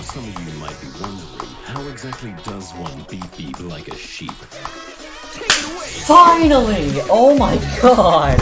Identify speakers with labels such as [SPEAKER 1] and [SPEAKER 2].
[SPEAKER 1] Now some of you might be wondering, how exactly does one beep beep like a sheep?
[SPEAKER 2] Finally! Oh my god!